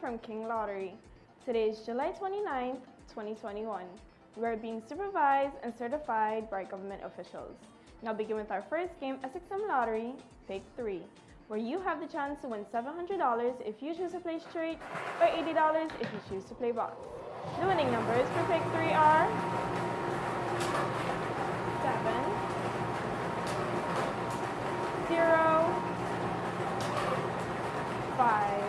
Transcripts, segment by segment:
from King Lottery. Today is July 29th, 2021. We are being supervised and certified by government officials. Now begin with our first game, SXM Lottery, Pick 3, where you have the chance to win $700 if you choose to play straight or $80 if you choose to play box. The winning numbers for Pick 3 are 7, 0, 5.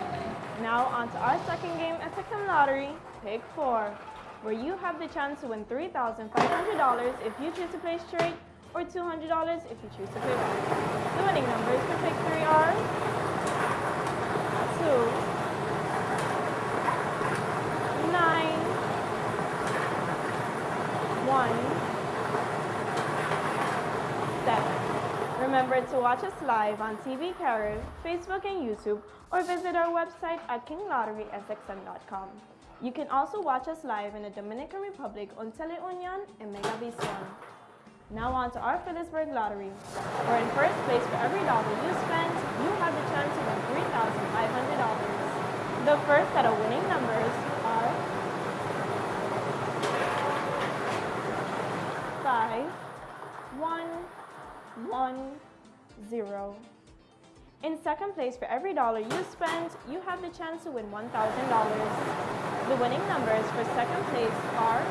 Now on to our second game, SXM Lottery, Pick 4, where you have the chance to win $3,500 if you choose to play straight or $200 if you choose to play back. The winning numbers for Pick 3 are Remember to watch us live on TV Carib, Facebook and YouTube, or visit our website at kinglotterysxm.com. You can also watch us live in the Dominican Republic on Teleunion and Megavisión. Now on to our Philipsburg Lottery, where in first place for every dollar you spend, you have the chance to win $3,500. The first set of winning numbers are 5, 1, 1, 0. In second place for every dollar you spend, you have the chance to win $1,000. The winning numbers for second place are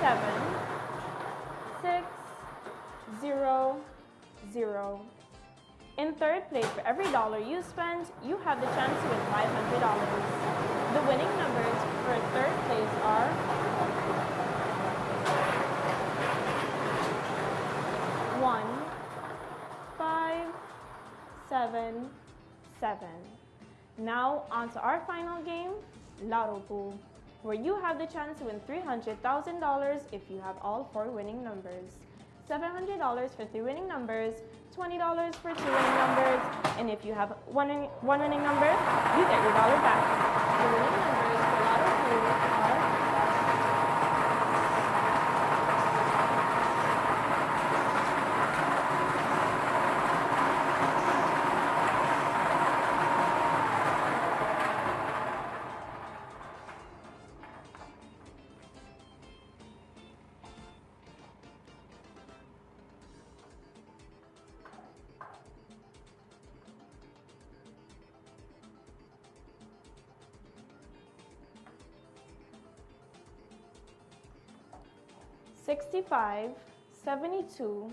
7, 6, 0, 0. In third place, for every dollar you spend, you have the chance to win $500. The winning numbers for third place are 1, 5, 7, 7. Now on to our final game, Lotto Pool where you have the chance to win $300,000 if you have all four winning numbers. $700 for three winning numbers, $20 for two winning numbers, and if you have one, one winning number, you get your dollar back. 65, 72,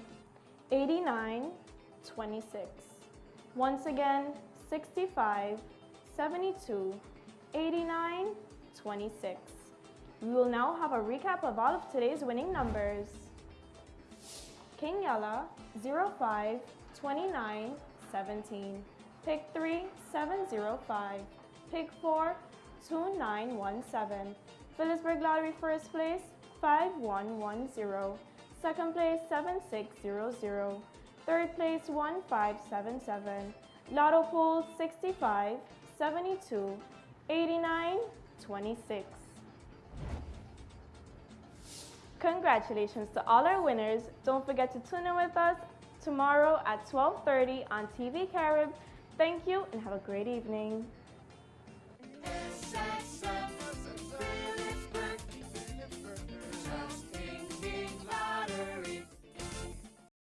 89, 26. Once again, 65, 72, 89, 26. We will now have a recap of all of today's winning numbers. King Yella, 05, 29, 17. Pick 3, 705. Pick 4, 2917. Philipsburg Lottery first place, 5110. Second place 7600. Third place 1577. Lotto pool 65, 72, 89, 26. Congratulations to all our winners. Don't forget to tune in with us tomorrow at 12.30 on TV Carib. Thank you and have a great evening.